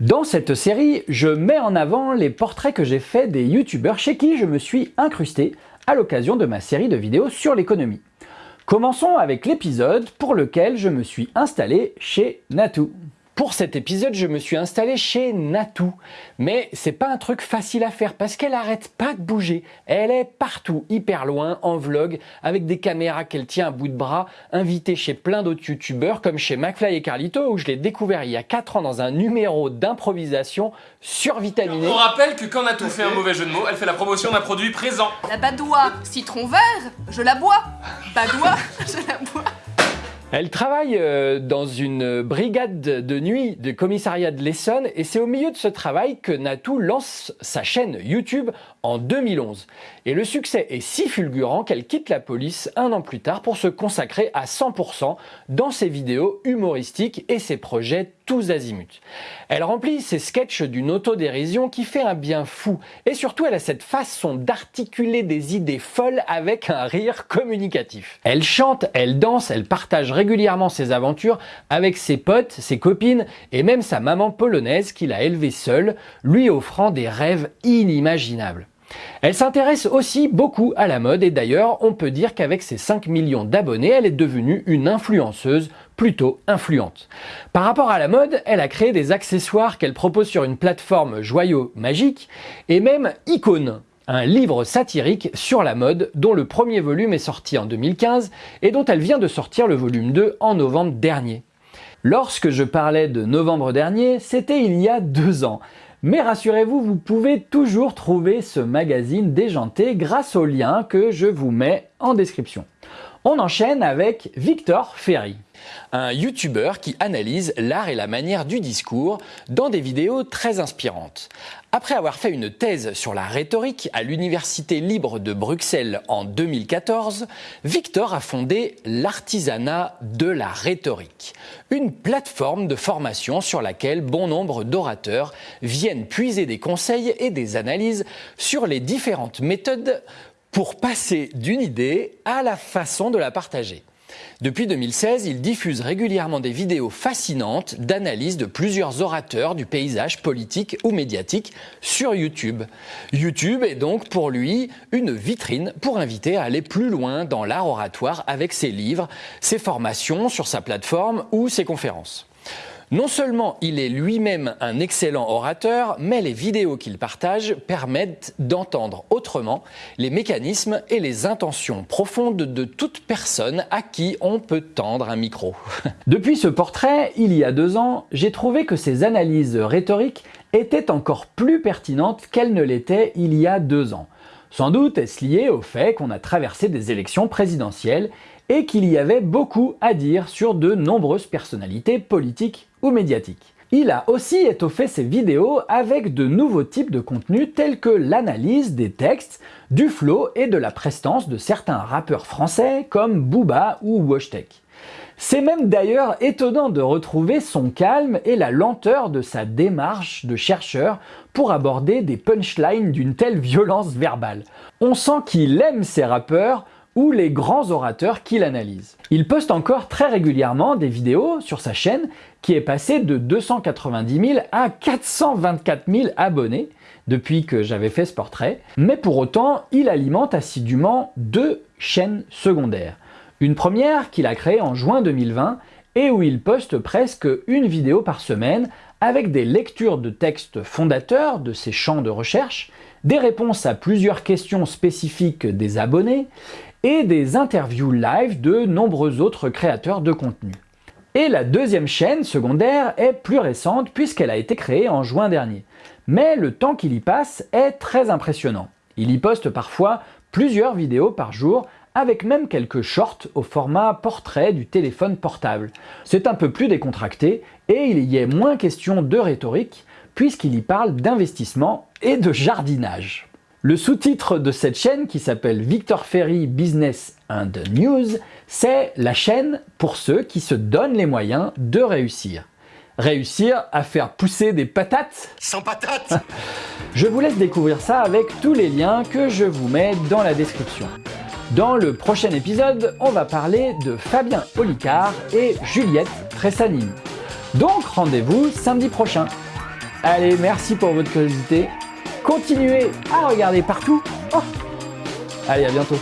Dans cette série, je mets en avant les portraits que j'ai faits des youtubeurs chez qui je me suis incrusté à l'occasion de ma série de vidéos sur l'économie. Commençons avec l'épisode pour lequel je me suis installé chez Natou. Pour cet épisode, je me suis installé chez Natou. Mais c'est pas un truc facile à faire parce qu'elle arrête pas de bouger. Elle est partout, hyper loin, en vlog, avec des caméras qu'elle tient à bout de bras, invitée chez plein d'autres youtubeurs comme chez McFly et Carlito où je l'ai découvert il y a 4 ans dans un numéro d'improvisation survitaminé. On rappelle que quand Natou fait un mauvais jeu de mots, elle fait la promotion d'un produit présent. La badoie citron vert, je la bois. Badoie, je la bois. Elle travaille euh, dans une brigade de nuit de commissariat de l'Essonne et c'est au milieu de ce travail que Natou lance sa chaîne YouTube en 2011. Et le succès est si fulgurant qu'elle quitte la police un an plus tard pour se consacrer à 100% dans ses vidéos humoristiques et ses projets tous azimuts. Elle remplit ses sketchs d'une autodérision qui fait un bien fou et surtout elle a cette façon d'articuler des idées folles avec un rire communicatif. Elle chante, elle danse, elle partage régulièrement ses aventures avec ses potes, ses copines et même sa maman polonaise qu'il a élevée seule, lui offrant des rêves inimaginables. Elle s'intéresse aussi beaucoup à la mode et d'ailleurs on peut dire qu'avec ses 5 millions d'abonnés elle est devenue une influenceuse plutôt influente. Par rapport à la mode, elle a créé des accessoires qu'elle propose sur une plateforme joyaux magique et même Icône, un livre satirique sur la mode dont le premier volume est sorti en 2015 et dont elle vient de sortir le volume 2 en novembre dernier. Lorsque je parlais de novembre dernier, c'était il y a deux ans. Mais rassurez-vous, vous pouvez toujours trouver ce magazine déjanté grâce au lien que je vous mets en description. On enchaîne avec Victor Ferry un YouTuber qui analyse l'art et la manière du discours dans des vidéos très inspirantes. Après avoir fait une thèse sur la rhétorique à l'Université libre de Bruxelles en 2014, Victor a fondé l'artisanat de la rhétorique, une plateforme de formation sur laquelle bon nombre d'orateurs viennent puiser des conseils et des analyses sur les différentes méthodes pour passer d'une idée à la façon de la partager. Depuis 2016, il diffuse régulièrement des vidéos fascinantes d'analyse de plusieurs orateurs du paysage politique ou médiatique sur YouTube. YouTube est donc pour lui une vitrine pour inviter à aller plus loin dans l'art oratoire avec ses livres, ses formations sur sa plateforme ou ses conférences. Non seulement il est lui-même un excellent orateur, mais les vidéos qu'il partage permettent d'entendre autrement les mécanismes et les intentions profondes de toute personne à qui on peut tendre un micro. Depuis ce portrait, il y a deux ans, j'ai trouvé que ses analyses rhétoriques étaient encore plus pertinentes qu'elles ne l'étaient il y a deux ans. Sans doute est-ce lié au fait qu'on a traversé des élections présidentielles et qu'il y avait beaucoup à dire sur de nombreuses personnalités politiques ou médiatiques. Il a aussi étoffé ses vidéos avec de nouveaux types de contenus tels que l'analyse des textes, du flow et de la prestance de certains rappeurs français comme Booba ou Washtek. C'est même d'ailleurs étonnant de retrouver son calme et la lenteur de sa démarche de chercheur pour aborder des punchlines d'une telle violence verbale. On sent qu'il aime ses rappeurs ou les grands orateurs qu'il analyse. Il poste encore très régulièrement des vidéos sur sa chaîne qui est passée de 290 000 à 424 000 abonnés depuis que j'avais fait ce portrait, mais pour autant, il alimente assidûment deux chaînes secondaires. Une première qu'il a créée en juin 2020 et où il poste presque une vidéo par semaine avec des lectures de textes fondateurs de ses champs de recherche, des réponses à plusieurs questions spécifiques des abonnés et des interviews live de nombreux autres créateurs de contenu. Et la deuxième chaîne secondaire est plus récente puisqu'elle a été créée en juin dernier. Mais le temps qu'il y passe est très impressionnant. Il y poste parfois plusieurs vidéos par jour avec même quelques shorts au format portrait du téléphone portable. C'est un peu plus décontracté et il y est moins question de rhétorique puisqu'il y parle d'investissement et de jardinage. Le sous-titre de cette chaîne, qui s'appelle Victor Ferry Business and News, c'est la chaîne pour ceux qui se donnent les moyens de réussir. Réussir à faire pousser des patates? Sans patates Je vous laisse découvrir ça avec tous les liens que je vous mets dans la description. Dans le prochain épisode, on va parler de Fabien Olicard et Juliette Tressagnini. Donc rendez-vous samedi prochain. Allez, merci pour votre curiosité. Continuez à regarder partout. Oh. Allez, à bientôt.